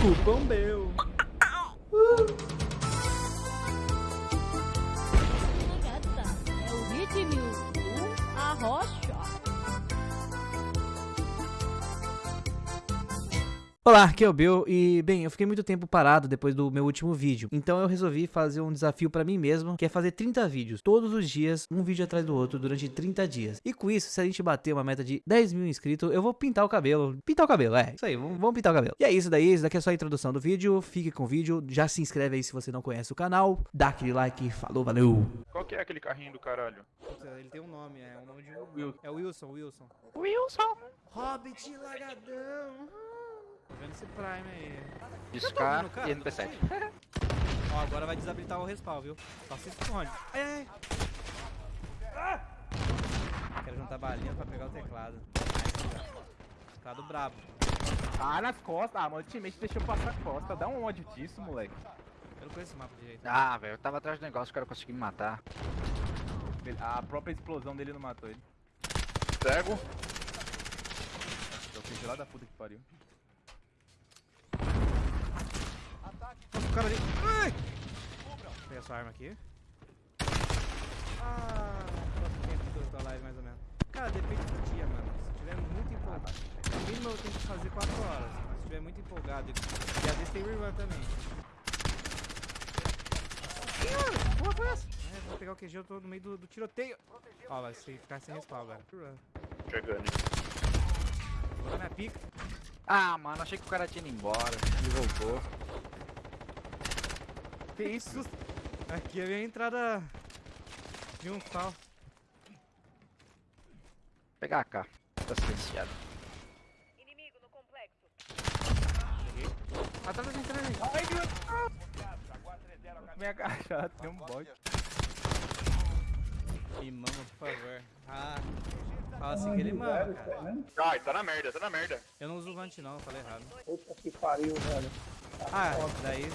Cupom meu. Olá, aqui é o Bill e, bem, eu fiquei muito tempo parado depois do meu último vídeo, então eu resolvi fazer um desafio pra mim mesmo, que é fazer 30 vídeos, todos os dias, um vídeo atrás do outro, durante 30 dias. E com isso, se a gente bater uma meta de 10 mil inscritos, eu vou pintar o cabelo. Pintar o cabelo, é, isso aí, vamos, vamos pintar o cabelo. E é isso daí, isso daqui é só a introdução do vídeo, fique com o vídeo, já se inscreve aí se você não conhece o canal, dá aquele like, falou, valeu! Qual que é aquele carrinho do caralho? Ele tem um nome, é o nome de um... Wilson. É o Wilson, Wilson. Wilson! Hobbit lagadão. Tô vendo esse Prime aí. Discar e NP7. Ó, agora vai desabilitar o respawn, viu? Só se esconde. Ai, ai. Ah! Quero juntar balinha pra pegar o teclado. Teclado brabo. Ah, nas costas. Ah, mano, o teammate deixou passar a costa. Dá um ódio disso, moleque. Eu não conheço esse mapa direito. Ah, velho, eu tava atrás do negócio, o cara conseguiu me matar. A própria explosão dele não matou ele. Cego. Eu fiz lá da puta que pariu. Nossa, o cara ali. Ai! Pegar sua arma aqui. Ah, quanto tempo que eu tô live mais ou menos? Cara, depende do dia, mano. Se tiver muito empolgado. No mínimo eu tenho que fazer 4 horas. Mas se tiver muito empolgado. E às vezes tem rerun também. Ih, porra foi essa? É, vou pegar o QG, eu tô no meio do, do tiroteio. Ó, vai ficar sem respawn agora. Chegando. Vou dar minha pica. Ah, mano, achei que o cara tinha ido embora. Ele voltou. Que isso? Aqui é a minha entrada de um sal. Pegar a K. Tá silenciado. Inimigo no complexo. Atrás da gente. Ai, meu Deus! Me agachado, tem um bot. Me mama, por favor. Ah, fala assim que ele mama, cara. Ai, tá na merda, tá na merda. Eu não uso vante não, eu falei errado. Puta que pariu, velho. Ah, daí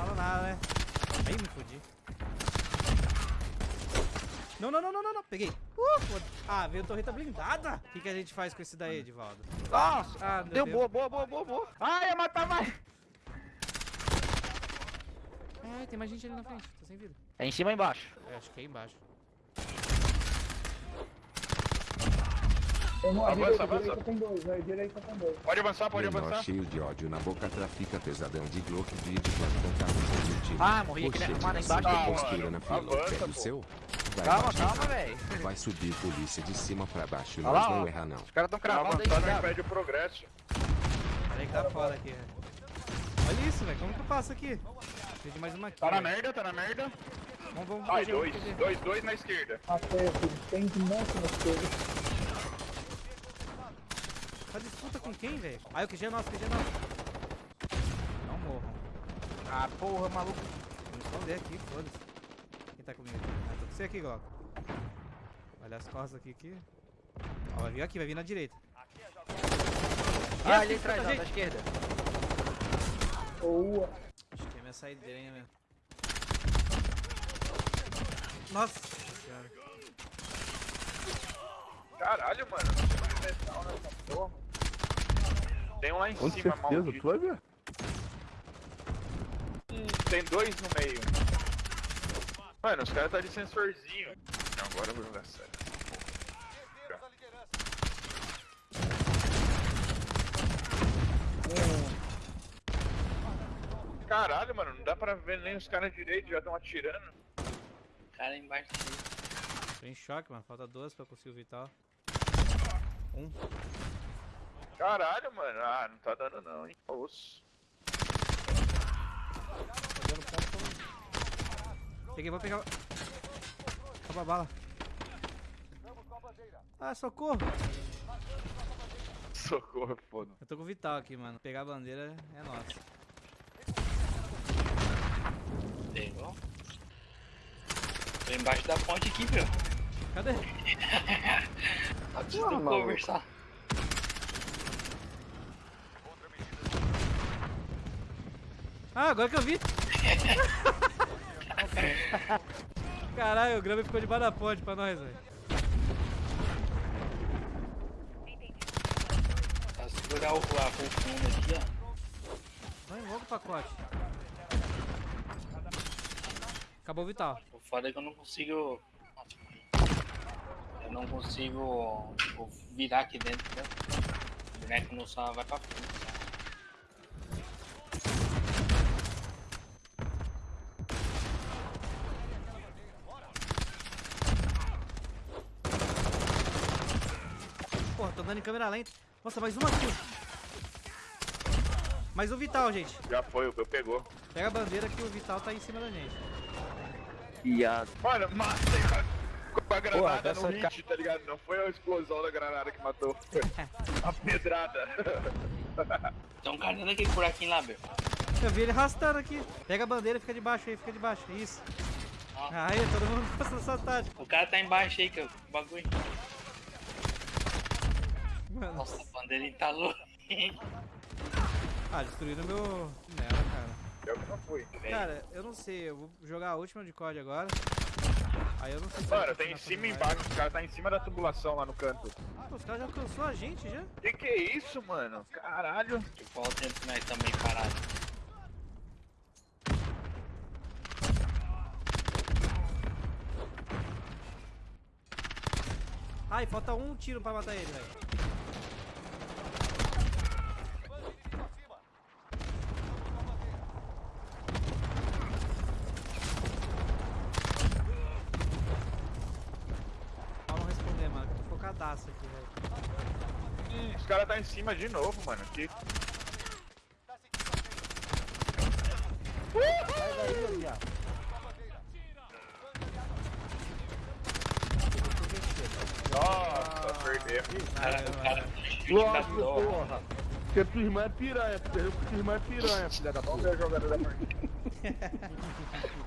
fala nada, né? Aí me fudi. Não, não, não, não, não, não. Peguei. Uh, ah, veio torreta blindada. O que, que a gente faz com esse daí, Edivaldo? Nossa! Ah, Deu Deus. boa, boa, boa, boa, boa. Ai, ia matar mais! É, tem mais gente ali na frente. Tô sem vida. É em cima ou embaixo? É, acho que é embaixo. Tem Avança, direita, avança. direita tem dois, velho. Direita tem dois. Pode avançar, pode Menor avançar. cheio de ódio na boca trafica pesadão de Glock vídeo plantão carro de time. Ah, morri aqui, né? Mano, na embaixo tem- postura Ah, na fila, avança, seu. Vai Calma, baixar, calma, velho. Vai subir polícia de cima pra baixo, Olha nós lá, não ó. erra não. Os caras tão Pra cravando aí, brabo. impede o progresso. Olha que tá foda aqui, velho. Olha isso, velho. Como que eu passo aqui? De mais uma aqui. Tá na merda, tá na merda. Vamos, vamos. Ai, dois. Dois, dois na esquerda. Aqui. Tem um monte na esquerda. Tá disputa com quem, velho? Ah, o QG é nosso, o QG é nosso. Não morram. Ah, porra, maluco. Vou me esconder aqui, foda-se. Quem tá comigo? Ah, tô com você aqui, Glock. Olha as costas aqui, aqui. Ó, vai vir aqui, vai vir na direita. Ah, ali atrás, ó, da esquerda. Boa. Acho que é minha saideira, mesmo. Nossa senhora. Caralho, mano. Tem metal nessa porra. Tem um lá em Com cima, certeza, maldito. tu vai ver. Hum, Tem dois no meio. Mano, os caras tá de sensorzinho. Não, agora eu vou jogar sério. Caralho, mano, não dá pra ver nem os caras direito, já estão atirando. Cara embaixo. Tô em choque, mano. Falta duas pra conseguir o vital. Um. Caralho, mano. Ah, não tá dando não, hein. Osso. Tô dando ponto. Peguei, vou pegar. Acabou a bala. Ah, socorro! Socorro, foda. Eu tô com o Vital aqui, mano. Pegar a bandeira é nossa. Pegou. Tô embaixo da ponte aqui, viu? Cadê? Tá precisando conversar. Ah, agora que eu vi! Caralho, o Grama ficou debaixo da ponte pra nós, velho. Pra segurar o, a aqui, ó. logo o pacote. Acabou o vital. O foda é que eu não consigo. Eu não consigo tipo, virar aqui dentro, né? O boneco não só vai pra frente. Andando em câmera lenta. Nossa, mais uma aqui. Mais um vital, gente. Já foi, o meu pegou. Pega a bandeira que o vital tá em cima da gente. Viado. Mano, matei com- com a granada Porra, no hit, tá ligado? Não foi a explosão da granada que matou. a pedrada. Tem um cara dentro daquele buraquinho lá, meu. Eu vi ele arrastando aqui. Pega a bandeira e fica de baixo aí, fica de baixo. Isso. Aí, todo mundo gosta dessa tática. O cara tá embaixo aí, que é o bagulho. Mano. Nossa, a bandeirinha tá louca. Ah, destruíram meu. Nela, cara. Eu que não fui. Cara, eu não sei, eu vou jogar a última de COD agora. Aí eu não sei se Mano, tem em cima e embaixo, os caras tá em cima da tubulação lá no canto. live. Pô, os caras já alcançou a gente já? Que que é isso, mano? Caralho. Tipo, olha o tempo que nós estamos aí parados. Ai, falta um tiro pra matar ele, velho. Vamos responder, mano. que eu Tô focadaço aqui, caras tá em cima de novo, mano. Que... Sai daí, viado. Nossa, perdeu. Cara, o cara Lógico, porra. Porque tua irmã é piranha, perdeu porque tua irmã é piranha, filha da Vamos puta. ver a jogada da partida.